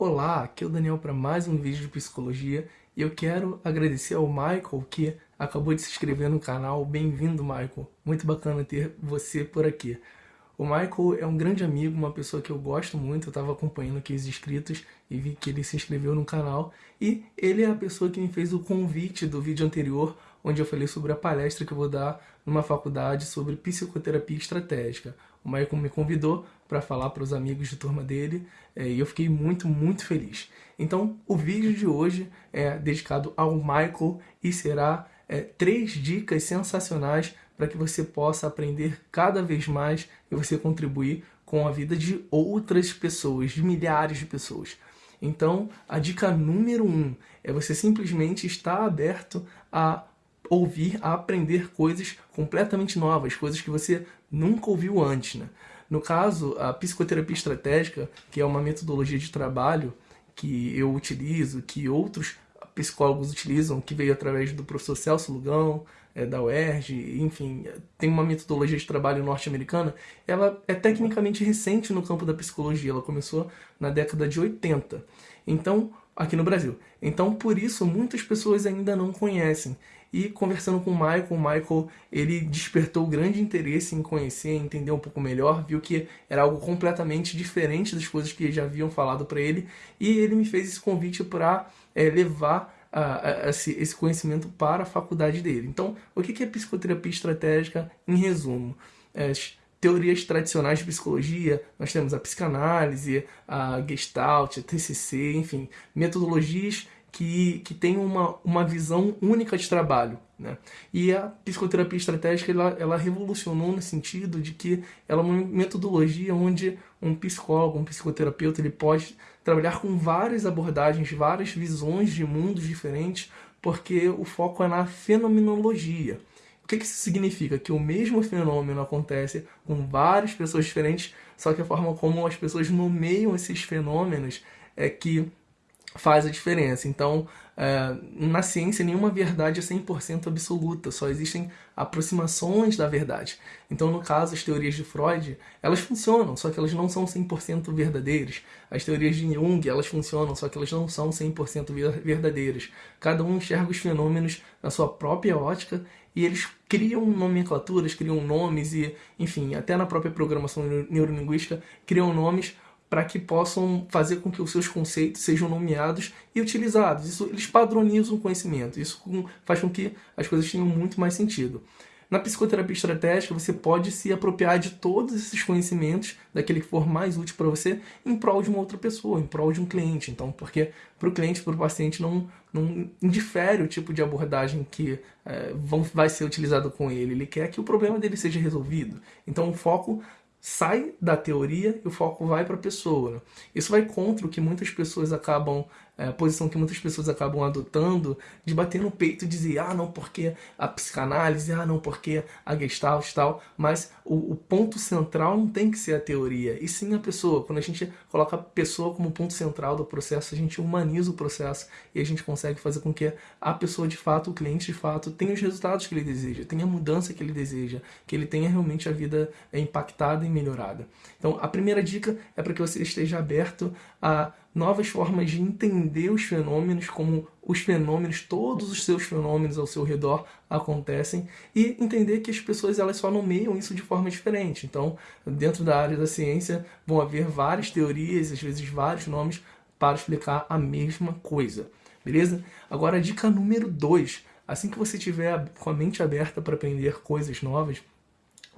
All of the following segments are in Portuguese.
Olá, aqui é o Daniel para mais um vídeo de psicologia e eu quero agradecer ao Michael que acabou de se inscrever no canal. Bem-vindo, Michael. Muito bacana ter você por aqui. O Michael é um grande amigo, uma pessoa que eu gosto muito. Eu estava acompanhando aqui os inscritos e vi que ele se inscreveu no canal. E ele é a pessoa que me fez o convite do vídeo anterior, onde eu falei sobre a palestra que eu vou dar numa faculdade sobre psicoterapia estratégica. O Michael me convidou para falar para os amigos de turma dele é, e eu fiquei muito, muito feliz. Então, o vídeo de hoje é dedicado ao Michael e será é, três dicas sensacionais para que você possa aprender cada vez mais e você contribuir com a vida de outras pessoas, de milhares de pessoas. Então, a dica número um é você simplesmente estar aberto a ouvir, a aprender coisas completamente novas, coisas que você nunca ouviu antes. Né? No caso, a psicoterapia estratégica, que é uma metodologia de trabalho que eu utilizo, que outros psicólogos utilizam, que veio através do professor Celso Lugão, é, da UERJ, enfim, tem uma metodologia de trabalho norte-americana, ela é tecnicamente recente no campo da psicologia, ela começou na década de 80. Então, aqui no Brasil. Então, por isso, muitas pessoas ainda não conhecem. E conversando com o Michael, o Michael ele despertou grande interesse em conhecer, entender um pouco melhor, viu que era algo completamente diferente das coisas que já haviam falado para ele, e ele me fez esse convite para é, levar a, a, esse, conhecimento para a faculdade dele. Então, o que é psicoterapia estratégica em resumo? É, teorias tradicionais de psicologia, nós temos a psicanálise, a gestalt, a TCC, enfim, metodologias que, que têm uma, uma visão única de trabalho. Né? E a psicoterapia estratégica ela, ela revolucionou no sentido de que ela é uma metodologia onde um psicólogo, um psicoterapeuta, ele pode trabalhar com várias abordagens, várias visões de mundos diferentes, porque o foco é na fenomenologia. O que, que isso significa? Que o mesmo fenômeno acontece com várias pessoas diferentes, só que a forma como as pessoas nomeiam esses fenômenos é que faz a diferença. Então, é, na ciência, nenhuma verdade é 100% absoluta, só existem aproximações da verdade. Então, no caso, as teorias de Freud, elas funcionam, só que elas não são 100% verdadeiras. As teorias de Jung, elas funcionam, só que elas não são 100% verdadeiras. Cada um enxerga os fenômenos na sua própria ótica e eles criam nomenclaturas, criam nomes e, enfim, até na própria programação neurolinguística, criam nomes para que possam fazer com que os seus conceitos sejam nomeados e utilizados. Isso, eles padronizam o conhecimento, isso faz com que as coisas tenham muito mais sentido. Na psicoterapia estratégica, você pode se apropriar de todos esses conhecimentos, daquele que for mais útil para você, em prol de uma outra pessoa, em prol de um cliente. Então, porque para o cliente, para o paciente, não, não indifere o tipo de abordagem que é, vão, vai ser utilizado com ele. Ele quer que o problema dele seja resolvido. Então, o foco sai da teoria e o foco vai para a pessoa. Isso vai contra o que muitas pessoas acabam é, posição que muitas pessoas acabam adotando de bater no peito e dizer, ah, não, porque a psicanálise, ah, não, porque a gestalt e tal, mas o, o, ponto central não tem que ser a teoria, e sim a pessoa. Quando a gente coloca a pessoa como ponto central do processo, a gente humaniza o processo e a gente consegue fazer com que a pessoa de fato, o cliente de fato, tenha os resultados que ele deseja, tenha a mudança que ele deseja, que ele tenha realmente a vida impactada e melhorada. Então, a primeira dica é para que você esteja aberto a novas formas de entender os fenômenos, como os fenômenos, todos os seus fenômenos ao seu redor acontecem, e entender que as pessoas elas só nomeiam isso de forma diferente. Então, dentro da área da ciência, vão haver várias teorias, às vezes vários nomes, para explicar a mesma coisa. Beleza? Agora, dica número 2. Assim que você tiver com a mente aberta para aprender coisas novas,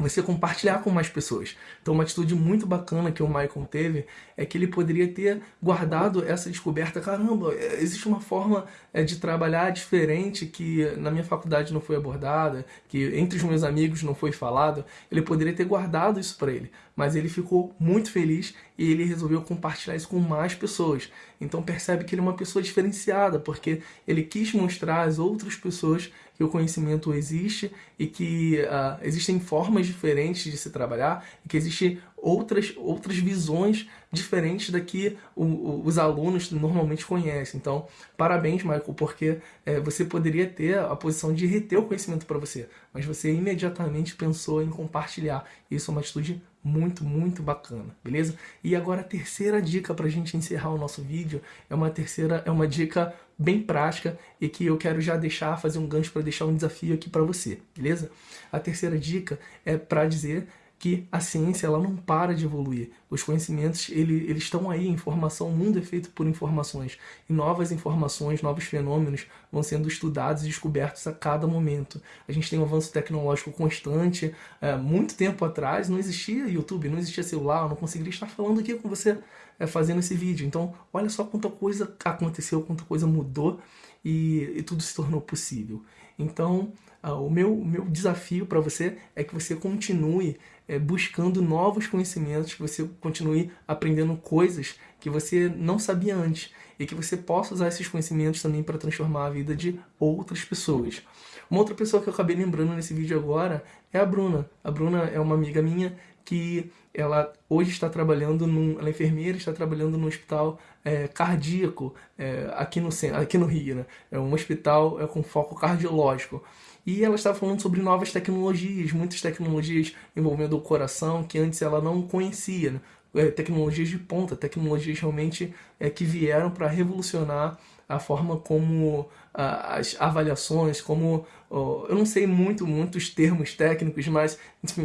você compartilhar com mais pessoas. Então uma atitude muito bacana que o Michael teve é que ele poderia ter guardado essa descoberta, caramba, é, existe uma forma é, de trabalhar diferente que na minha faculdade não foi abordada, que entre os meus amigos não foi falado, ele poderia ter guardado isso para ele, mas ele ficou muito feliz e ele resolveu compartilhar isso com mais pessoas. Então percebe que ele é uma pessoa diferenciada, porque ele quis mostrar às outras pessoas que o conhecimento existe e que uh, existem formas diferentes de se trabalhar e que existem outras, outras visões diferentes da que o, o, os alunos normalmente conhecem. Então, parabéns, Michael, porque é, você poderia ter a posição de reter o conhecimento para você, mas você imediatamente pensou em compartilhar. Isso é uma atitude muito, muito bacana, beleza? E agora a terceira dica para a gente encerrar o nosso vídeo é uma terceira, é uma dica bem prática e que eu quero já deixar, fazer um gancho para deixar um desafio aqui para você, beleza? A terceira dica é para dizer que a ciência ela não para de evoluir. Os conhecimentos ele, eles estão aí, informação, o mundo é feito por informações. E novas informações, novos fenômenos vão sendo estudados e descobertos a cada momento. A gente tem um avanço tecnológico constante. É, muito tempo atrás não existia YouTube, não existia celular, eu não conseguiria estar falando aqui com você é, fazendo esse vídeo. Então, olha só quanta coisa aconteceu, quanta coisa mudou e, e tudo se tornou possível. Então, o meu, meu desafio para você é que você continue é, buscando novos conhecimentos, que você continue aprendendo coisas que você não sabia antes e que você possa usar esses conhecimentos também para transformar a vida de outras pessoas. Uma outra pessoa que eu acabei lembrando nesse vídeo agora é a Bruna. A Bruna é uma amiga minha que ela hoje está trabalhando, num, ela é enfermeira, está trabalhando no hospital é, cardíaco é, aqui, no, aqui no Rio, né? É um hospital é, com foco cardiológico. E ela estava falando sobre novas tecnologias, muitas tecnologias envolvendo o coração que antes ela não conhecia. Né? É, tecnologias de ponta, tecnologias realmente é, que vieram para revolucionar a forma como as avaliações, como eu não sei muito muitos termos técnicos, mas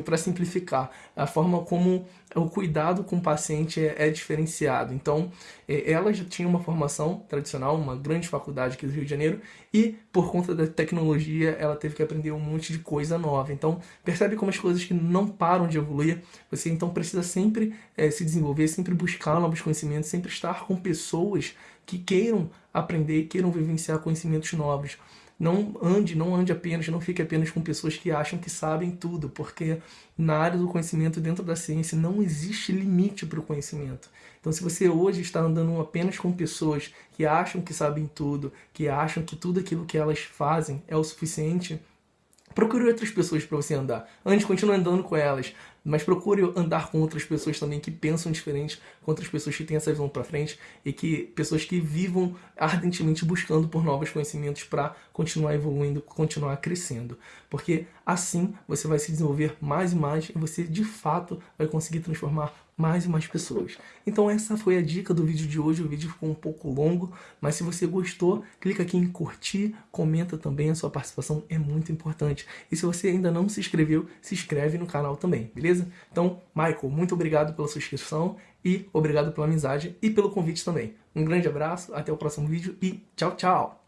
para simplificar, a forma como o cuidado com o paciente é, é, diferenciado. Então, é, ela já tinha uma formação tradicional, uma grande faculdade aqui do Rio de Janeiro, e por conta da tecnologia, ela teve que aprender um monte de coisa nova. Então, percebe como as coisas que não param de evoluir. Você então precisa sempre é, se desenvolver, sempre buscar novos conhecimentos, sempre estar com pessoas que queiram aprender, queiram vivenciar conhecimentos novos. Não ande, não ande apenas, não fique apenas com pessoas que acham que sabem tudo, porque na área do conhecimento, dentro da ciência, não existe limite para o conhecimento. Então, se você hoje está andando apenas com pessoas que acham que sabem tudo, que acham que tudo aquilo que elas fazem é o suficiente, procure outras pessoas para você andar. Antes, continue andando com elas, mas procure andar com outras pessoas também que pensam diferente, com outras pessoas que têm essa visão para frente e que pessoas que vivam ardentemente buscando por novos conhecimentos para continuar evoluindo, continuar crescendo. Porque assim você vai se desenvolver mais e mais e você de fato vai conseguir transformar mais e mais pessoas. Então essa foi a dica do vídeo de hoje, o vídeo ficou um pouco longo, mas se você gostou, clica aqui em curtir, comenta também, a sua participação é muito importante. E se você ainda não se inscreveu, se inscreve no canal também, beleza? Então, Michael, muito obrigado pela sua inscrição e obrigado pela amizade e pelo convite também. Um grande abraço, até o próximo vídeo e tchau, tchau!